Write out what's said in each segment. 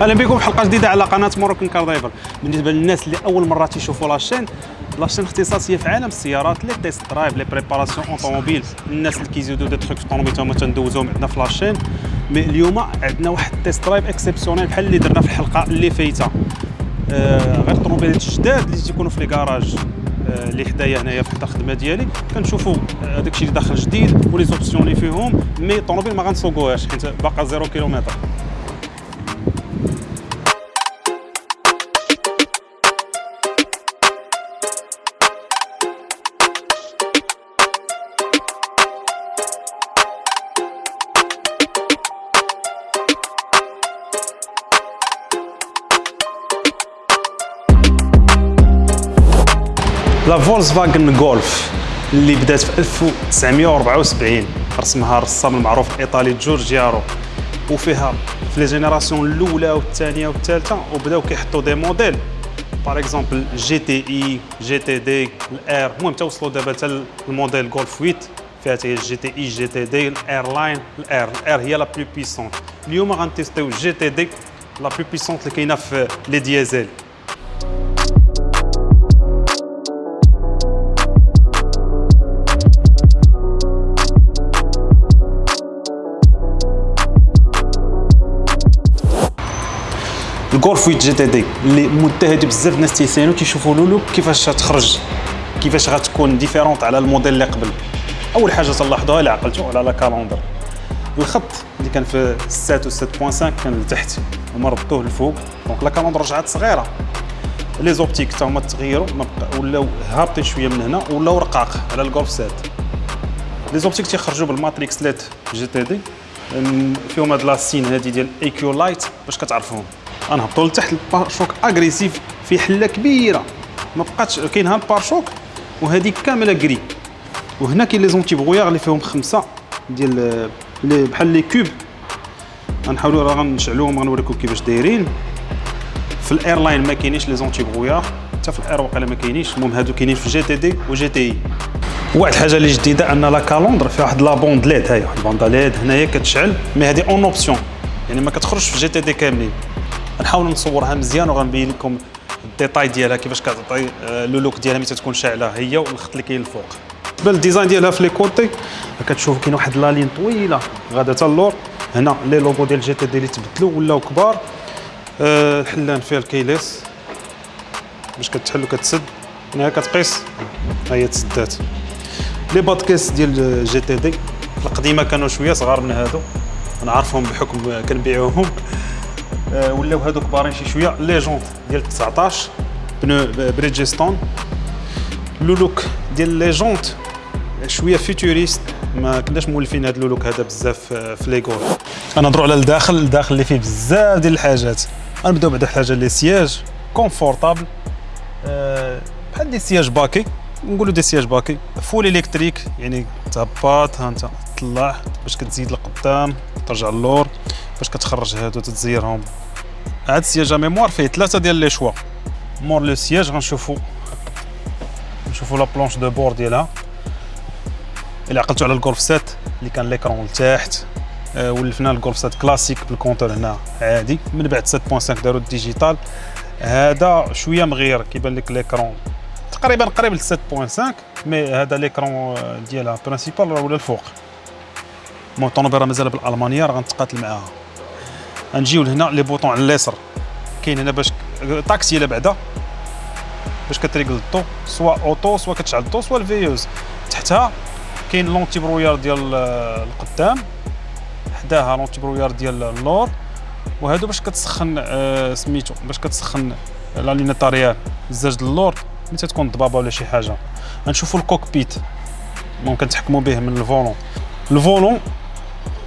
أهلا بكم في حلقة جديدة على قناة Moroccan Car Driver بالنسبة للناس اللي أول مرة تيشوفوا la chaîne la chaîne اختصاصية في عالم السيارات les test drive les préparations automobiles. الناس اللي كيزيدوا des trucs في الطوموبيل هما تندوزوهم عندنا في la chaîne mais اليوم عندنا واحد ال test drive exceptionnel بحال اللي درنا في الحلقة اللي فايتة. آه غير الطوموبيلات الجداد اللي تيكونوا في le garage آه، اللي حدايا هنايا في الخدمة ديالي. كنشوفوا آه، داكشي اللي داخل جديد و les options اللي فيهم mais الطوموبيل ما غنسوقوهاش حيت باقا zéro kilomètre. la Volkswagen Golf اللي بدأت في 1974 رسمها الرسام المعروف الايطالي جورجيارو وفيها في les générations الأولى والثانية والثالثة وبداو كيحطوا des modèles. par exemple GTI GTD ال R المهم توصلوا دابا حتى الموديل جولف 8 فيها حتى GTI GTD ال R-Line ال R. ال R هي la plus puissante. اليوم غنتيستيو GTD la plus puissante اللي كاينة في les diesel الجولف 8 GTD. اللي هادي بزاف الناس تيسالوا كيشوفوا le look كيفاش تخرج كيفاش غتكون différente على الموديل اللي قبل. أول حاجة تلاحظوها اللي عقلتوا على la calandre الخط اللي كان في 7 و 7.5 كان لتحت هما ردوه لفوق. donc la calandre رجعت صغيرة. les optiques حتى هما تغيروا ولاو هابطين شوية من هنا ولاو رقاق على الجولف 7 les optiques تيخرجوا بال matrix LED GTD. فيهم هاد la signe هادي ديال IQ Light باش كتعرفوهم غنهبطوا لتحت ال pare-chocs agressif في حله كبيره. ما بقاتش كاين ها ال pare-chocs وهذه كامله كري وهنا كاين les antibrouillards اللي فيهم خمسه ديال les بحال les cubes. غنحاولوا راه غنشعلوهم غنوريكم كيفاش دايرين. في ال R-Line ما كاينينش les antibrouillards حتى في ال R واقيلا ما كاينينش. المهم هادو كاينين في GTD و GTI. واحد الحاجة اللي جديده ان la calandre فيها واحد la bande LED هاي ال bande LED هنايا كتشعل mais هادي en option. يعني ما كتخرجش في GTD كاملين. غنحاول نصورها مزيان وغنبين لكم ال détail ديالها كيفاش كتعطي آه، le look ديالها ملي تكون شاعلة هي والخط اللي كاين الفوق. بالنسبة لل design ديالها في les côtés كتشوف كاين واحد la ligne طويلة غادا حتى اللور. هنا les logos ديال GTD اللي تبدلوا ولاو كبار. أه الحلان فيها ال keyless باش كتحل وكتسد. هنا كتقيس. ها هي تسدات. les badges ديال GTD القديمة كانوا شوية صغار من هادو. نعرفهم بحكم كنبيعوهم. آه، ولاو هادو كبارين شي شوية. les jantes ديال 19 pneus بريدجستون. le look ديال les jantes شوية futuriste. ما كناش مولفين هذا ال look هذا بزاف آه، في les Golf. غنهضروا على الداخل الداخل اللي فيه بزاف ديال الحاجات. غنبداو بعدا حاجة les sièges confortables. بحال des sièges baquets نقولوا des sièges baquets. full électrique يعني تهبط ها انت تطلع باش كتزيد لقدام ترجع اللور باش كتخرج هادو تتزيرهم هاد ال siège mémoire فيه ثلاثة ديال les choix. مور les sièges غنشوفو. نشوفو la planche de bord ديالها. إلا عقلتو على الجولف sept اللي كان l'écran لتحت. آه ولفنا الجولف sept classique بال compteur هنا عادي. من بعد 7.5 دارو ال digital. هذا شوية مغير كيبان لك l'écran تقريبا قريب ل 7.5 mais هذا l'écran ديالها principal راه ولا الفوق. المهم الطوموبيل مازال بالألمانية راه غنتقاتل معاها. غنجيو لهنا les boutons على اليسار كاين هنا باش طاكسي لا بعدا. باش كتريكل الضو soit auto soit كتشعل الضو soit ال veilleuses. تحتها كاين l'antibrouillard ديال القدام. حداها l'antibrouillard ديال اللور وهادو باش كتسخن آه سميتو باش كتسخن la lunette arrière الزاج د اللور ملي تكون ضبابة ولا شي حاجة. غنشوفوا ال cockpit. ممكن تحكموا به من ال volant. ال volant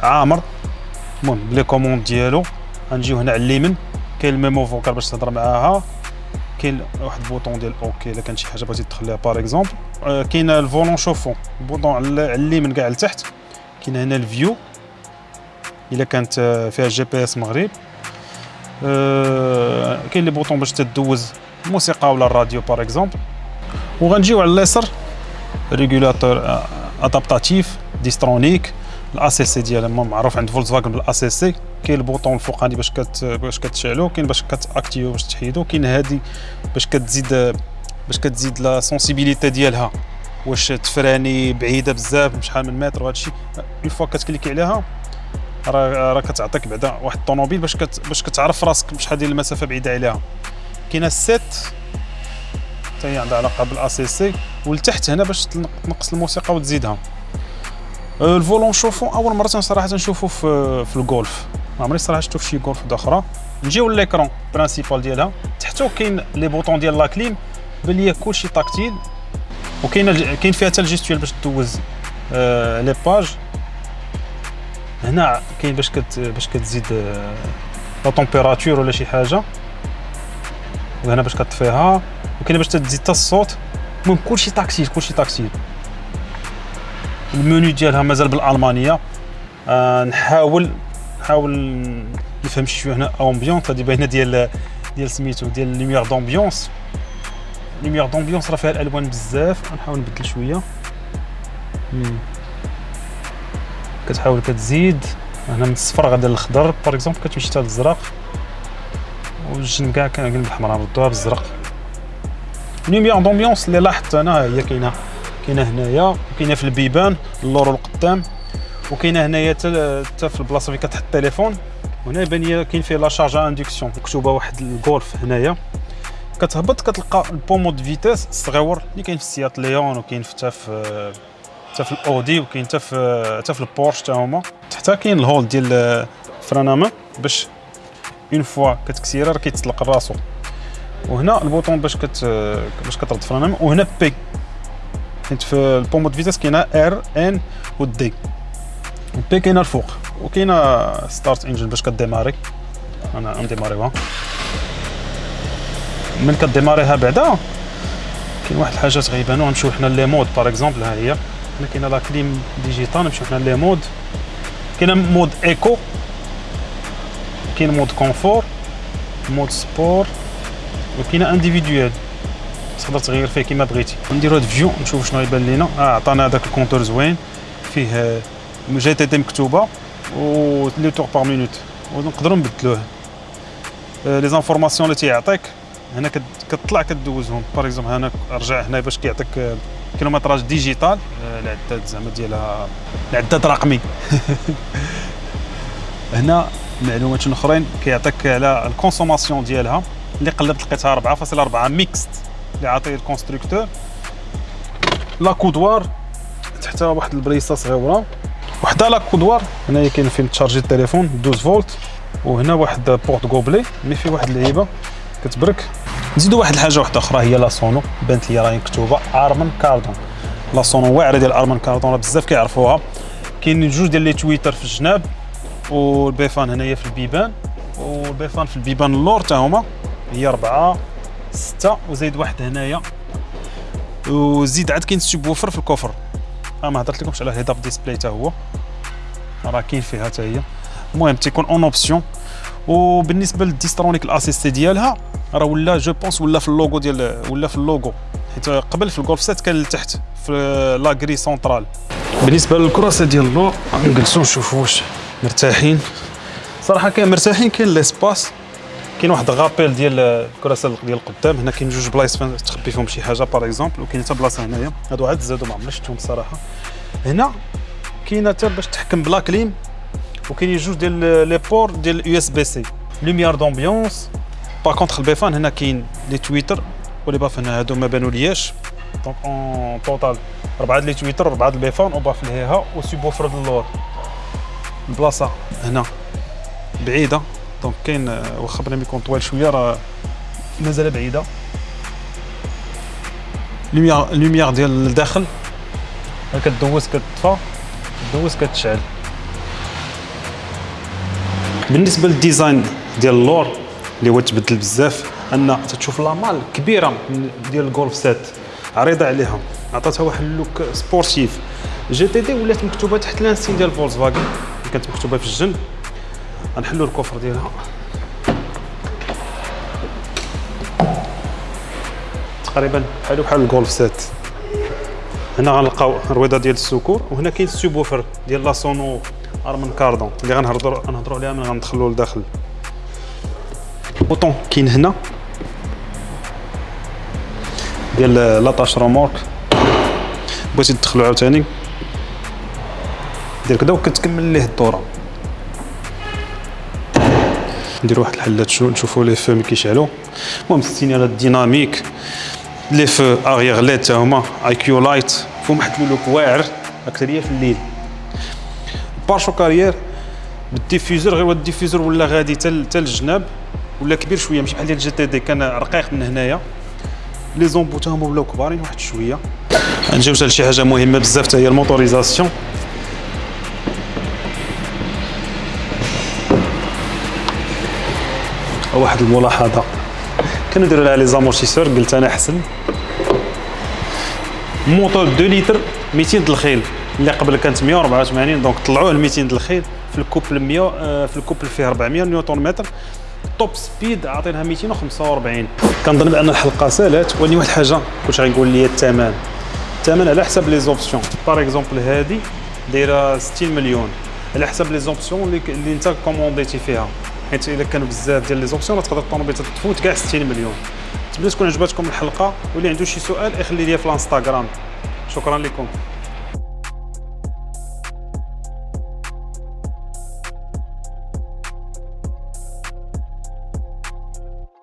عامر. المهم ب les commandes ديالو غنجيو هنا على اليمين. كاين ال mémo vocal باش تهضر معاها. كاين واحد ال bouton ديال OK إلا كان شي حاجة بغيتي تدخليها par exemple آه كاين ال volant شوفون ال bouton على اليمين كاع لتحت. كاين هنا ال view. إلا كانت آه، فيها GPS مغرب. آه كاين les boutons باش تدوز الموسيقى ولا الراديو par exemple وغنجيو على اليسار régulateur adaptatif Distronic. ال ACC ديالها معروف عند فولكس فاجن بال ACC كاين ال bouton الفوقاني باش كت باش كتشعلو كاين باش كتأكتيفو باش تحيدو كاين هادي باش كتزيد باش كتزيد la sensibilité ديالها. واش تفراني بعيدة بزاف شحال من متر وهذا الشيء une fois كتكليكي عليها راه راه كتعطيك بعدا واحد الطوموبيل باش كت باش كتعرف راسك شحال ديال المسافة بعيدة عليها. كاينة ال set حتى هي عندها علاقة بال ACC ولتحت هنا باش تنقص الموسيقى وتزيدها. ال volant نشوفو أول مرة صراحة نشوفو في في الجولف ما عمري صراحة شفتو في شي جولف أخرى نجيو l'écran principal ديالها. تحتو كاين les boutons ديال la clim بان ليا كلشي tactile وكاين كاين فيها حتى ال gestuelle باش دوز آه les pages. هنا كاين باش كت باش كتزيد آه la température ولا شي حاجة. وهنا باش كطفيها. وكاين باش تزيد حتى الصوت. المهم كلشي tactile كلشي tactile ال menu ديالها مازال بالألمانية. آه نحاول نحاول نفهم شوية هنا ambiance هذه باينة ديال ديال سميتو ديال lumière d'ambiance lumière d'ambiance راه فيها الألوان بزاف. غنحاول نبدل شوية. كتحاول كتزيد. هنا من الصفر غادا للخضر. par exemple كتمشي حتى للزرق. والجنب كاع كاين بالحمراء ردوها بالزرق. lumière d'ambiance اللي لاحظت أنا هي كاينة. كاينة هنايا وكاينه في البيبان اللور والقدام وكاينه هنايا حتى في البلاصه فين كتحط التليفون. يبان لي كاين فيه la charge induction مكتوبه واحد الجولف هنايا. كتهبط كتلقى ال pommeau de vitesse الصغيور اللي كاين في السيات ليون وكاين حتى في حتى في الأودي وكاين حتى في حتى في البورش حتى هما. حتى كاين ال hold ديال frein à main باش une fois كتكسيرها راه كيتطلق راسو. وهنا ال bouton باش كت باش كترد frein à main وهنا P حيت في ال pommeau de vitesse كاينة R N و D. P كاينة الفوق. وكاينه start engine باش كديماري. أنا نديماريوها من كديماريها بعدا كاين واحد الحاجات غيبانو غنمشيو حنا les modes par exemple ها هي. هنا كاينة la clim digitale نمشيو حنا les modes. كاينة mode éco كاين mode confort mode sport وكاينه individuel تقدر تغير فيه كيما بغيتي. نديرو هاد view نشوف شنو يبان لينا. آه عطانا هذاك ال compteur زوين. فيه GTD مكتوبة و les tours par minute. ونقدروا نبدلوه. les informations اللي تيعطيك هنا كتطلع كدوزهم. par exemple هنا رجع هنا باش كيعطيك kilométrage digital. العداد زعما ديالها العداد رقمي. هنا معلومات أخرين. كيعطيك على ال consommation ديالها اللي قلبت لقيتها 4.4 mixte. اللي عاطيه ال constructeur l'accoudoir تحتها واحد البريسة صغيرة. وحده l'accoudoir هنايا كاين فين تشارجي التليفون 12 فولت وهنا واحد porte-gobelet mais فيه واحد اللعيبة كتبرك. نزيدو واحد الحاجة واحدة أخرى هي la sono بانت لي راهي مكتوبة Harman Kardon. la sono واعرة ديال Harman Kardon راه بزاف كيعرفوها. كاين جوج ديال les tweeters في الجناب و les baffles هنايا في البيبان و les baffles في البيبان اللور حتى هما هي أربعة. ستة وزايد واحد هنايا. وزيد عاد كاين subwoofer في ال coffre آه ما هضرت لكمش على ال head-up display حتى هو. راه كاين فيها حتى هي. المهم تيكون en option. وبالنسبة لل Distronic assisté ديالها راه ولا je pense ولا في اللوغو ديال ولا في اللوغو. حيت قبل في الجولف sept كان لتحت في la grille centrale بالنسبة للكراسه ديال اللور نجلسو نشوفو واش مرتاحين. صراحة كاين مرتاحين كاين l'espace كاين واحد rappel ديال الكراسه ديال القدام. هنا كاين جوج بلايص تخبي فيهم شي حاجة par exemple وكاين حتى بلاصة هنايا. هادو عاد زادو ما عمرناش شفتهم الصراحه هنا كاينة حتى باش تحكم ب la clim وكاين جوج ديال les ports ديال USB-C lumière d'ambiance par contre les baffles هنا كاين les tweeters و les baffles هنا هادو ما بانوا لياش. donc en total أربعة les tweeters أربعة les baffles وباف ليها و subwoofer اللور البلاصه هنا. بعيدة. donc كاين واخا بلا يكون طويل شوية راه مازال بعيده lumière lumière ديال الداخل كدوز كتطفى كدوز كتشعل بالنسبة لل design ديال اللور اللي هو تبدل بزاف أن تشوف la malle كبيرة ديال الجولف sept عريضة عليها. عطاتها واحد ال look sportif GTD ولات مكتوبة تحت l'ancienne ديال Volkswagen كانت مكتوبة في الجنب غنحلو ال coffre ديالها. تقريبا بحالو بحال الجولف sept هنا غنلقاو رويضة ديال ال secours وهنا كاين ال subwoofer ديال la sono Harman Kardon اللي غنهضروا غنهضروا عليها من غندخلوا لداخل. bouton كاين هنا. ديال l'attache remorque بغيتي تدخلو عاوتاني. دير كدا وكتكمل ليه الدورة. نديرو واحد الحلات شو نشوفو les feux ملي كيشعلو. المهم السينيالات dynamique les feux arrière LED تا هما IQ Light فيهم واحد ال look واعر. اكثريه في الليل. pare-chocs arrière بال diffuseur غير ال diffuseur ولا غادي حتى الجناب ولا كبير شوية. ماشي بحال ديال ال GTD كان رقيق من هنايا. les embouts تا هما ولاو كبارين واحد شوية. نجيو حتى لشي حاجة مهمة بزاف حتى هي ال motorisation. واحد الملاحظة. كانوا يديروا لها les amortisseurs قلت أنا أحسن. موتور 2 لتر 200 د الخيل. اللي قبل كانت 184 donc طلعوه ل 200 د الخيل. في ال couple 100 آه، في ال couple فيه 400 نيوتن متر. top speed عطيناها 245 كنظن بأن الحلقة سالات ولكن واحد الحاجة كنت غنقول لي الثمن الثمن على حسب les options. par exemple هذه دايرة 60 مليون. على حسب les options اللي انت كومونديتي فيها. حيت الا كانوا بزاف ديال لي زوبسيون تقدر الطوموبيل تفوت كاع 60 مليون. نتمنى تكون عجبتكم الحلقة واللي عنده شي سؤال يخلي لي في الانستغرام. شكرا لكم.